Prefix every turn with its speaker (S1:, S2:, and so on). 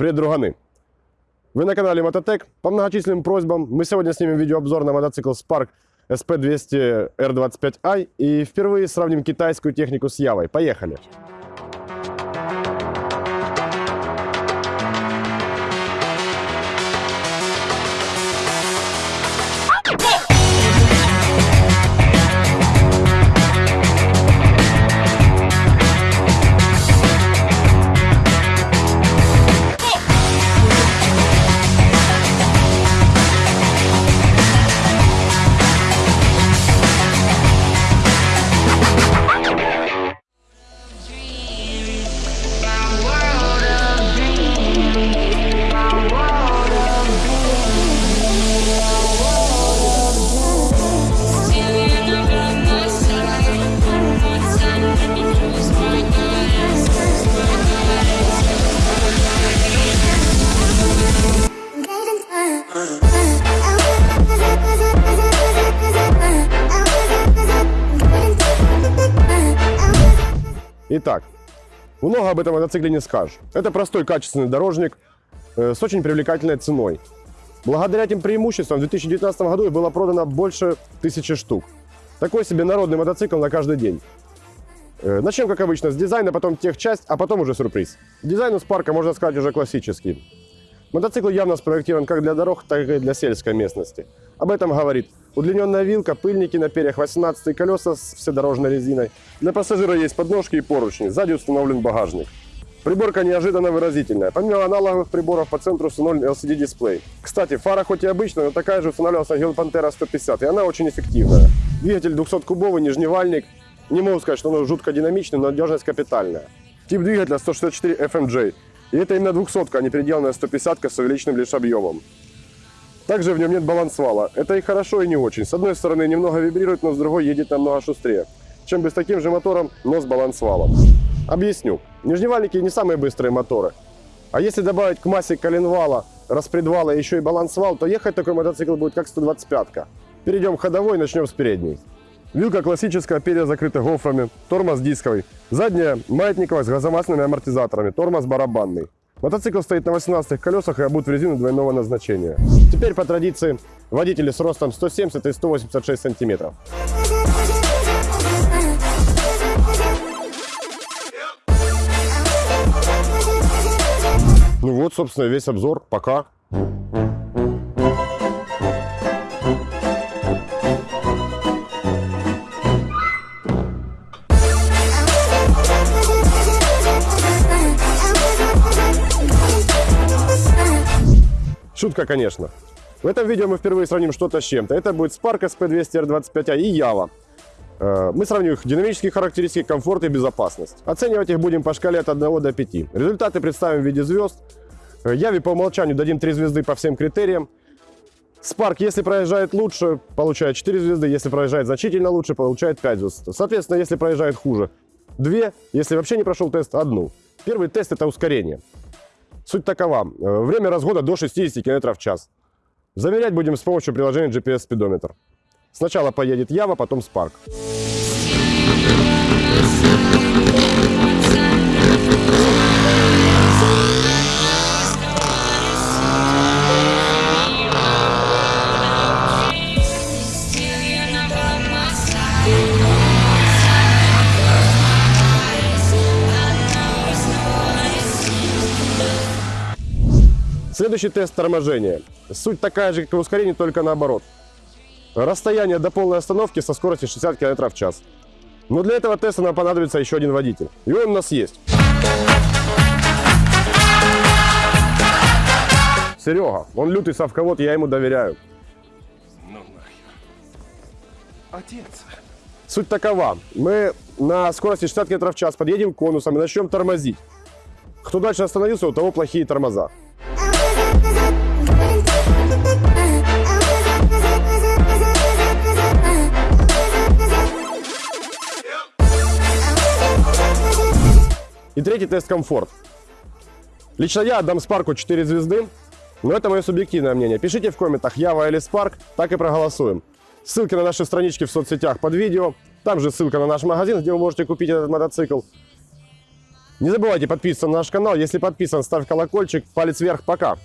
S1: Привет, друганы! Вы на канале Мототек. По многочисленным просьбам мы сегодня снимем видеообзор на мотоцикл Spark SP200 R25i и впервые сравним китайскую технику с Явой. Поехали! Итак, много об этом мотоцикле не скажешь. Это простой качественный дорожник э, с очень привлекательной ценой. Благодаря этим преимуществам в 2019 году было продано больше тысячи штук. Такой себе народный мотоцикл на каждый день. Э, начнем, как обычно, с дизайна, потом техчасть, а потом уже сюрприз. Дизайн у Спарка, можно сказать, уже классический. Мотоцикл явно спроектирован как для дорог, так и для сельской местности. Об этом говорит удлиненная вилка, пыльники на перьях, 18 колеса с вседорожной резиной. Для пассажира есть подножки и поручни, сзади установлен багажник. Приборка неожиданно выразительная. Помимо аналоговых приборов по центру установлен LCD-дисплей. Кстати, фара хоть и обычная, но такая же устанавливалась на Гел Pantera 150, и она очень эффективная. Двигатель 200-кубовый, нижневальник. Не могу сказать, что он жутко динамичный, но надежность капитальная. Тип двигателя 164 FMJ. И это именно 200 а не переделанная 150 с увеличенным лишь объемом. Также в нем нет балансвала. Это и хорошо, и не очень. С одной стороны немного вибрирует, но с другой едет намного шустрее, чем с таким же мотором, но с балансвалом. Объясню. Нижневальники не самые быстрые моторы. А если добавить к массе коленвала, распредвала еще и балансвал, то ехать такой мотоцикл будет как 125-ка. Перейдем к ходовой, начнем с передней. Вилка классическая, перья закрыты гофрами, тормоз дисковый. Задняя маятниковая с газомасляными амортизаторами, тормоз барабанный. Мотоцикл стоит на 18 колесах и обут в резину двойного назначения. Теперь по традиции водители с ростом 170 и 186 сантиметров. Ну вот, собственно, весь обзор. Пока. Шутка, конечно. В этом видео мы впервые сравним что-то с чем-то. Это будет Spark SP200 R25A и Java. Э, мы сравним их динамические характеристики, комфорт и безопасность. Оценивать их будем по шкале от 1 до 5. Результаты представим в виде звезд. Яве э, по умолчанию дадим 3 звезды по всем критериям. Spark, если проезжает лучше, получает 4 звезды. Если проезжает значительно лучше, получает 5 звезд. Соответственно, если проезжает хуже, 2. Если вообще не прошел тест, 1. Первый тест – это ускорение. Суть такова. Э, время разгона до 60 км в час. Замерять будем с помощью приложения GPS-спидометр. Сначала поедет Ява, потом Spark. Следующий тест торможения. Суть такая же, как и ускорение, только наоборот. Расстояние до полной остановки со скоростью 60 км в час. Но для этого теста нам понадобится еще один водитель. И он у нас есть. Серега, он лютый совковод, я ему доверяю.
S2: Ну нахер. Отец.
S1: Суть такова. Мы на скорости 60 км в час подъедем к конусам и начнем тормозить. Кто дальше остановился, у того плохие тормоза. И третий тест комфорт. Лично я отдам Спарку 4 звезды, но это мое субъективное мнение. Пишите в комментах, Ява или Спарк, так и проголосуем. Ссылки на наши странички в соцсетях под видео. Там же ссылка на наш магазин, где вы можете купить этот мотоцикл. Не забывайте подписываться на наш канал. Если подписан, ставь колокольчик, палец вверх. Пока.